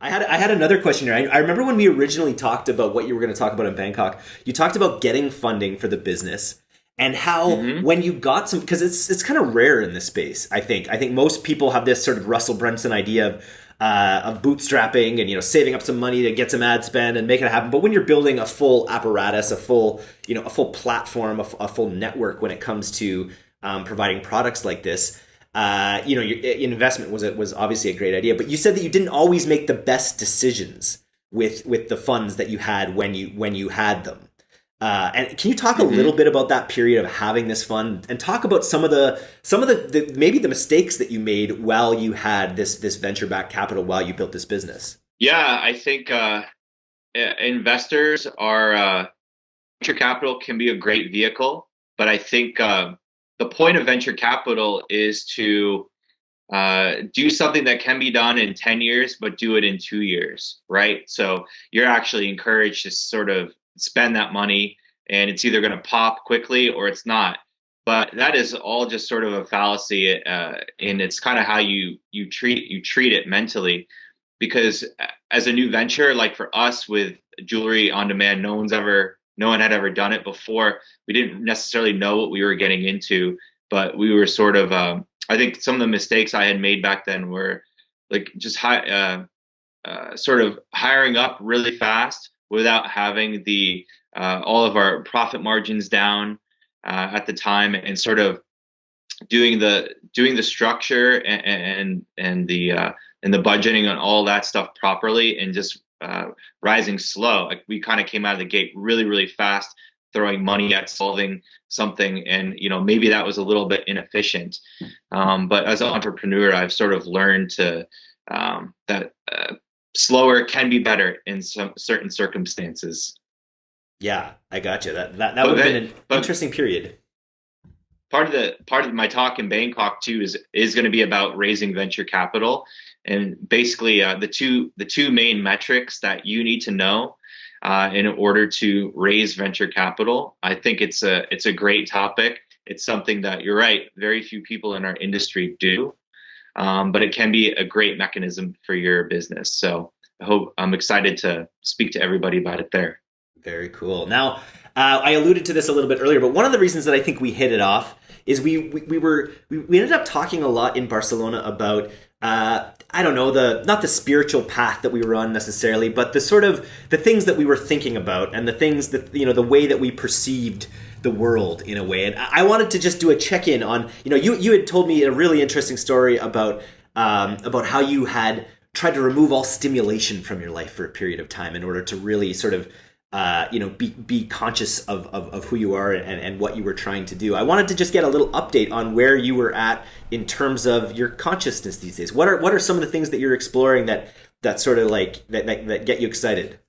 I had I had another question here. I, I remember when we originally talked about what you were going to talk about in Bangkok. You talked about getting funding for the business and how mm-hmm. when you got some because it's it's kind of rare in this space. I think I think most people have this sort of Russell Brunson idea of uh, of bootstrapping and you know saving up some money to get some ad spend and make it happen. But when you're building a full apparatus, a full you know a full platform, a, a full network when it comes to um, providing products like this, uh, you know, your investment was was obviously a great idea, but you said that you didn't always make the best decisions with with the funds that you had when you when you had them. Uh, and can you talk a mm-hmm. little bit about that period of having this fund and talk about some of the some of the, the maybe the mistakes that you made while you had this this venture back capital while you built this business? Yeah, I think uh, investors are uh, venture capital can be a great vehicle, but I think uh, the point of venture capital is to uh, do something that can be done in 10 years, but do it in two years, right? So you're actually encouraged to sort of spend that money and it's either going to pop quickly or it's not. But that is all just sort of a fallacy, uh, and it's kind of how you you treat you treat it mentally, because as a new venture, like for us with jewelry on demand, no one's ever no one had ever done it before. We didn't necessarily know what we were getting into, but we were sort of. Um, I think some of the mistakes I had made back then were like just high, uh, uh, sort of hiring up really fast without having the uh, all of our profit margins down uh, at the time, and sort of doing the doing the structure and and, and the uh, and the budgeting and all that stuff properly, and just uh, rising slow. Like we kind of came out of the gate really, really fast, throwing money at solving something, and you know maybe that was a little bit inefficient. Um, but as an entrepreneur, I've sort of learned to um, that uh, slower can be better in some certain circumstances. Yeah, I got you. That that, that would have been an interesting period. Part of the part of my talk in Bangkok too is is going to be about raising venture capital and basically uh, the two the two main metrics that you need to know uh, in order to raise venture capital. I think it's a it's a great topic. It's something that you're right. Very few people in our industry do, um, but it can be a great mechanism for your business. So I hope I'm excited to speak to everybody about it there. Very cool. Now, uh, I alluded to this a little bit earlier, but one of the reasons that I think we hit it off is we we, we were we, we ended up talking a lot in Barcelona about uh, I don't know the not the spiritual path that we were on necessarily, but the sort of the things that we were thinking about and the things that you know the way that we perceived the world in a way. And I wanted to just do a check in on you know you you had told me a really interesting story about um, about how you had tried to remove all stimulation from your life for a period of time in order to really sort of uh, you know, be, be conscious of, of, of who you are and, and what you were trying to do. I wanted to just get a little update on where you were at in terms of your consciousness these days. What are what are some of the things that you're exploring that that sort of like that, that, that get you excited?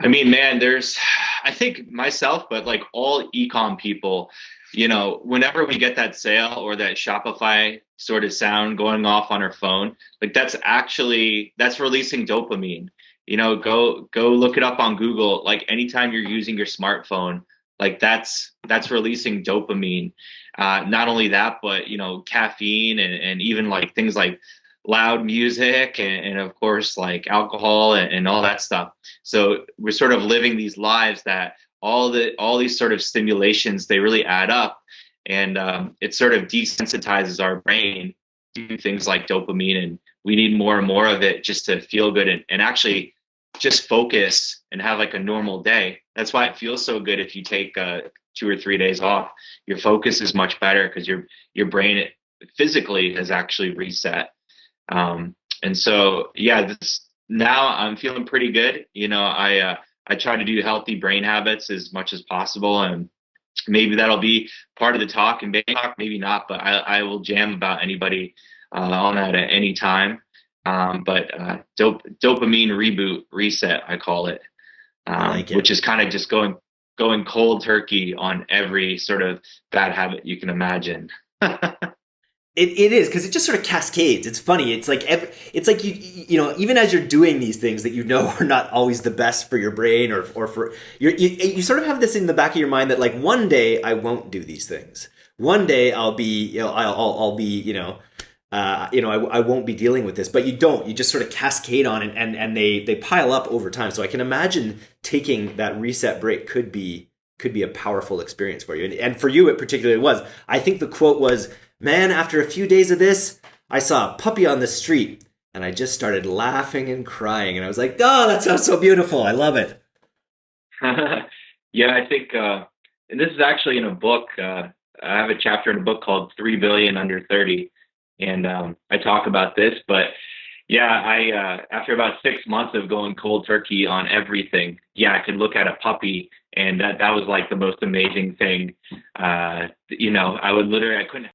I mean, man, there's I think myself, but like all ecom people, you know, whenever we get that sale or that Shopify sort of sound going off on our phone, like that's actually that's releasing dopamine. You know go go look it up on google. Like anytime you're using your smartphone like that's that's releasing dopamine. Uh, not only that but you know caffeine and, and even like things like loud music and, and of course like alcohol and, and, all that stuff. So we're sort of living these lives that all the all these sort of stimulations they really add up and um, it sort of desensitizes our brain to things like dopamine and we need more and more of it just to feel good and, and actually just focus and have like a normal day. That's why it feels so good if you take uh, two or three days off. Your focus is much better because your your brain physically has actually reset. Um, and so yeah, this now I'm feeling pretty good. You know, I uh, I try to do healthy brain habits as much as possible, and maybe that'll be part of the talk in Bangkok, maybe not, but I, I will jam about anybody uh, on that at any time. Um, but uh, dop- dopamine reboot reset, I call it, um, like it. which is kind of just going going cold turkey on every sort of bad habit you can imagine. It, it is because it just sort of cascades. It's funny. It's like every, it's like you you know even as you're doing these things that you know are not always the best for your brain or or for you you sort of have this in the back of your mind that like one day I won't do these things. One day I'll be you know I'll I'll, I'll be you know uh, you know, I, I, won't be dealing with this, but you don't. You just sort of cascade on and, and, and they, they pile up over time. So I can imagine taking that reset break could be could be a powerful experience for you. And, and for you, it particularly was. I think the quote was, man, after a few days of this, I saw a puppy on the street and I just started laughing and crying. And I was like, oh, that sounds so beautiful. I love it. yeah, I think, uh, and this is actually in a book. Uh, I have a chapter in a book called 3 Billion Under 30 and um, I talk about this. But yeah, I uh, after about six months of going cold turkey on everything, yeah, I could look at a puppy, and that that was like the most amazing thing. Uh, you know, I would literally I couldn't